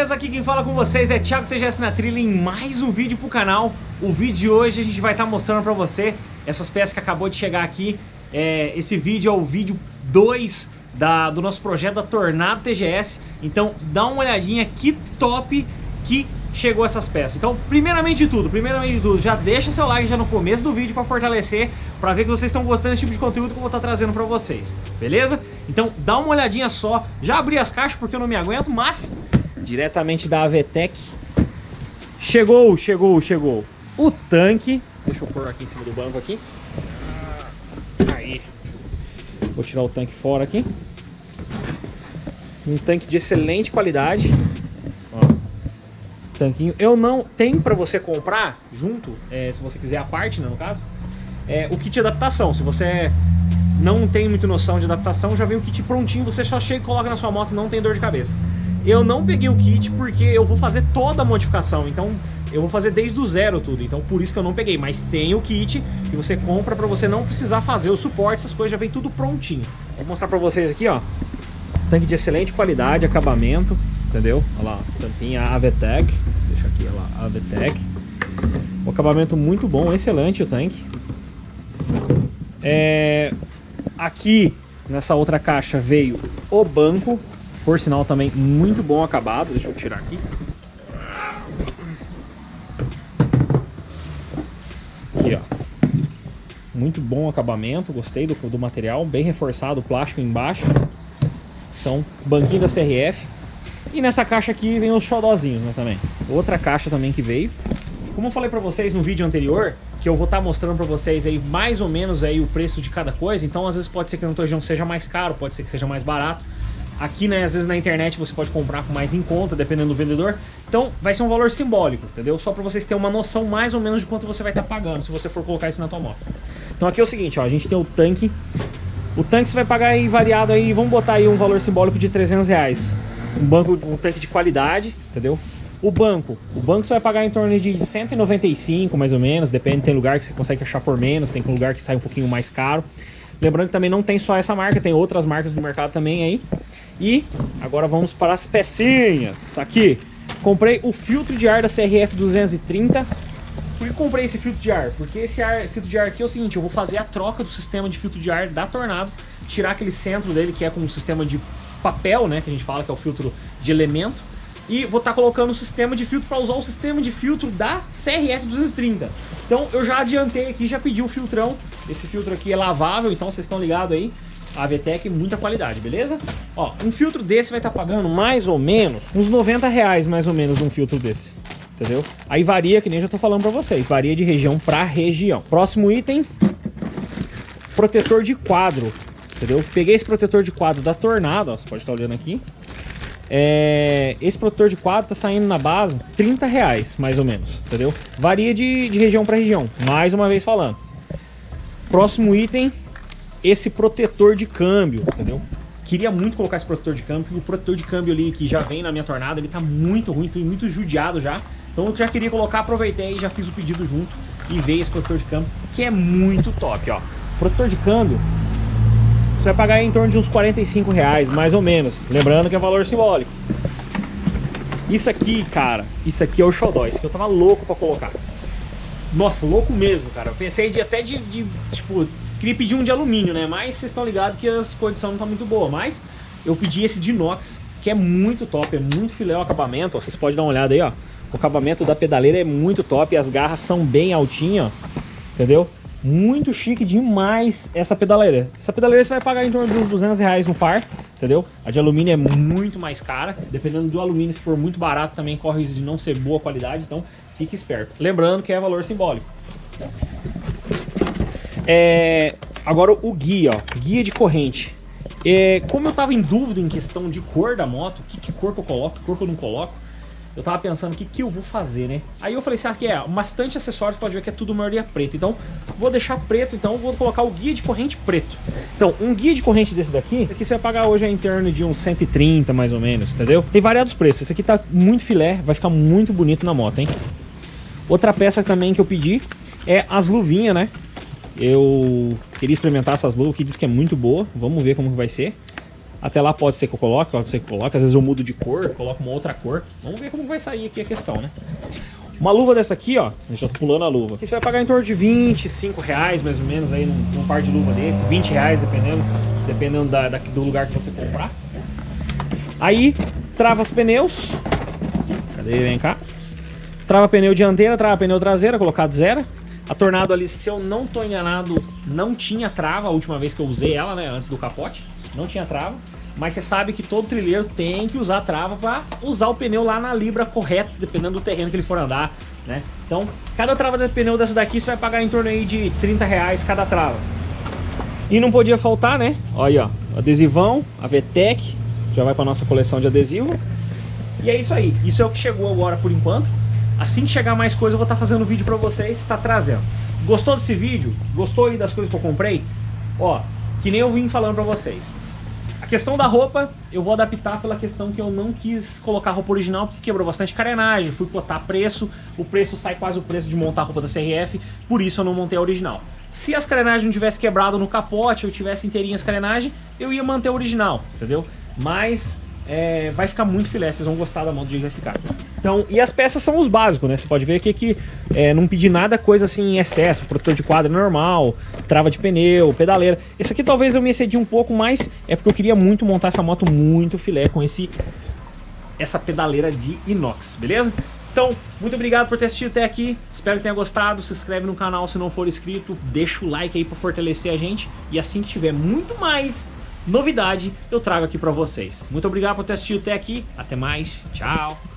beleza? Aqui quem fala com vocês é Thiago TGS na trilha em mais um vídeo pro canal. O vídeo de hoje a gente vai estar tá mostrando pra você essas peças que acabou de chegar aqui. É, esse vídeo é o vídeo 2 da, do nosso projeto da Tornado TGS. Então dá uma olhadinha que top que chegou essas peças. Então, primeiramente de tudo, primeiramente de tudo, já deixa seu like já no começo do vídeo para fortalecer, para ver que vocês estão gostando desse tipo de conteúdo que eu vou estar tá trazendo para vocês, beleza? Então, dá uma olhadinha só. Já abri as caixas porque eu não me aguento, mas diretamente da Avetec chegou, chegou, chegou o tanque. Deixa eu pôr aqui em cima do banco aqui. Aí. Vou tirar o tanque fora aqui. Um tanque de excelente qualidade tanquinho. Eu não... Tem para você comprar junto, é, se você quiser a parte, né, no caso, é, o kit de adaptação. Se você não tem muito noção de adaptação, já vem o kit prontinho, você só chega e coloca na sua moto e não tem dor de cabeça. Eu não peguei o kit porque eu vou fazer toda a modificação, então eu vou fazer desde o zero tudo, então por isso que eu não peguei. Mas tem o kit que você compra para você não precisar fazer o suporte, essas coisas já vem tudo prontinho. Vou mostrar para vocês aqui, ó. Tanque de excelente qualidade, acabamento, entendeu? Olha lá, tampinha Avetec, deixa aqui, olha lá, Avetec. O acabamento muito bom, excelente o tanque. É, aqui, nessa outra caixa, veio o banco, por sinal também muito bom acabado, deixa eu tirar aqui. Aqui, ó. Muito bom acabamento, gostei do, do material, bem reforçado o plástico embaixo. Então, banquinho da CRF. E nessa caixa aqui vem os xodozinhos, né, também. Outra caixa também que veio. Como eu falei pra vocês no vídeo anterior, que eu vou estar tá mostrando pra vocês aí mais ou menos aí o preço de cada coisa, então às vezes pode ser que no Tojão seja mais caro, pode ser que seja mais barato. Aqui, né, às vezes na internet você pode comprar com mais em conta, dependendo do vendedor. Então vai ser um valor simbólico, entendeu? Só pra vocês terem uma noção mais ou menos de quanto você vai estar tá pagando se você for colocar isso na tua moto. Então aqui é o seguinte, ó, a gente tem o tanque. O tanque você vai pagar aí variado aí, vamos botar aí um valor simbólico de 300 reais um banco, um tanque de qualidade, entendeu? O banco, o banco você vai pagar em torno de 195 mais ou menos, depende, tem lugar que você consegue achar por menos, tem lugar que sai um pouquinho mais caro. Lembrando que também não tem só essa marca, tem outras marcas do mercado também aí. E agora vamos para as pecinhas. Aqui, comprei o filtro de ar da CRF 230. Por que comprei esse filtro de ar? Porque esse ar, filtro de ar aqui é o seguinte, eu vou fazer a troca do sistema de filtro de ar da Tornado, tirar aquele centro dele que é com um sistema de papel, né, que a gente fala que é o filtro de elemento, e vou estar tá colocando o sistema de filtro para usar o sistema de filtro da CRF 230. Então eu já adiantei aqui, já pedi o filtrão, esse filtro aqui é lavável, então vocês estão ligados aí, a VTEC muita qualidade, beleza? Ó, um filtro desse vai estar tá pagando mais ou menos uns 90 reais mais ou menos um filtro desse. Entendeu? Aí varia, que nem já tô falando pra vocês, varia de região para região. Próximo item, protetor de quadro entendeu? Peguei esse protetor de quadro da Tornado, ó, você pode estar olhando aqui. É, esse protetor de quadro tá saindo na base 30 reais, mais ou menos, entendeu? Varia de, de região para região, mais uma vez falando. Próximo item, esse protetor de câmbio, entendeu? Queria muito colocar esse protetor de câmbio, porque o protetor de câmbio ali que já vem na minha tornada, ele tá muito ruim, tô muito judiado já. Então eu já queria colocar, aproveitei e já fiz o pedido junto e veio esse protetor de câmbio, que é muito top, ó. Protetor de câmbio, você vai pagar em torno de uns 45 reais, mais ou menos. Lembrando que é valor simbólico. Isso aqui, cara, isso aqui é o xodó. Isso aqui eu tava louco pra colocar. Nossa, louco mesmo, cara. Eu pensei de até de, de tipo, queria pedir um de alumínio, né? Mas vocês estão ligados que as condições não tá muito boa. Mas eu pedi esse de inox, que é muito top, é muito filé o acabamento. Vocês podem dar uma olhada aí, ó. O acabamento da pedaleira é muito top, as garras são bem altinhas, ó. Entendeu? Muito chique demais essa pedaleira. Essa pedaleira você vai pagar em torno de uns 200 reais no par, entendeu? A de alumínio é muito mais cara. Dependendo do alumínio, se for muito barato, também corre de não ser boa qualidade. Então, fique esperto. Lembrando que é valor simbólico. É, agora o guia, ó, guia de corrente. É, como eu tava em dúvida em questão de cor da moto, que, que cor que eu coloco, que cor que eu não coloco, eu tava pensando o que, que eu vou fazer, né? Aí eu falei assim, ah, que é bastante acessórios, pode ver que é tudo maioria preto. Então, vou deixar preto, então vou colocar o guia de corrente preto. Então, um guia de corrente desse daqui, aqui você vai pagar hoje em torno de uns 130, mais ou menos, entendeu? Tem variados preços. Esse aqui tá muito filé, vai ficar muito bonito na moto, hein? Outra peça também que eu pedi é as luvinhas, né? Eu queria experimentar essas luvas, que diz que é muito boa. Vamos ver como vai ser. Até lá pode ser que eu coloque, pode ser que eu coloque. Às vezes eu mudo de cor, coloco uma outra cor. Vamos ver como vai sair aqui a questão, né? Uma luva dessa aqui, ó, já tô pulando a luva. Você vai pagar em torno de 25 reais, mais ou menos, aí num, num par de luva desse. 20 reais, dependendo, dependendo da, da, do lugar que você comprar. Aí, trava os pneus. Cadê? Vem cá. Trava pneu dianteira, trava pneu traseira, colocado zero. A Tornado ali, se eu não tô enganado, não tinha trava a última vez que eu usei ela, né, antes do capote. Não tinha trava. Mas você sabe que todo trilheiro tem que usar trava para usar o pneu lá na libra correta, dependendo do terreno que ele for andar, né? Então, cada trava de pneu dessa daqui você vai pagar em torno aí de 30 reais cada trava. E não podia faltar, né? Olha aí, ó, adesivão, a VTEC, já vai para nossa coleção de adesivo. E é isso aí, isso é o que chegou agora por enquanto. Assim que chegar mais coisa eu vou estar tá fazendo vídeo para vocês, está trazendo. Gostou desse vídeo? Gostou aí das coisas que eu comprei? Ó, que nem eu vim falando para vocês questão da roupa, eu vou adaptar pela questão que eu não quis colocar roupa original, porque quebrou bastante carenagem, fui botar preço, o preço sai quase o preço de montar a roupa da CRF, por isso eu não montei a original. Se as carenagens não tivessem quebrado no capote, ou tivesse inteirinhas carenagem, eu ia manter a original, entendeu? Mas é, vai ficar muito filé, vocês vão gostar da mão do jeito que vai ficar. Então, e as peças são os básicos, né? Você pode ver aqui que é, não pedi nada coisa assim em excesso, protetor de quadro normal, trava de pneu, pedaleira. Esse aqui talvez eu me excedi um pouco, mas é porque eu queria muito montar essa moto muito filé com esse essa pedaleira de inox, beleza? Então, muito obrigado por ter assistido até aqui, espero que tenha gostado, se inscreve no canal se não for inscrito, deixa o like aí para fortalecer a gente e assim que tiver muito mais novidade eu trago aqui para vocês. Muito obrigado por ter assistido até aqui, até mais, tchau!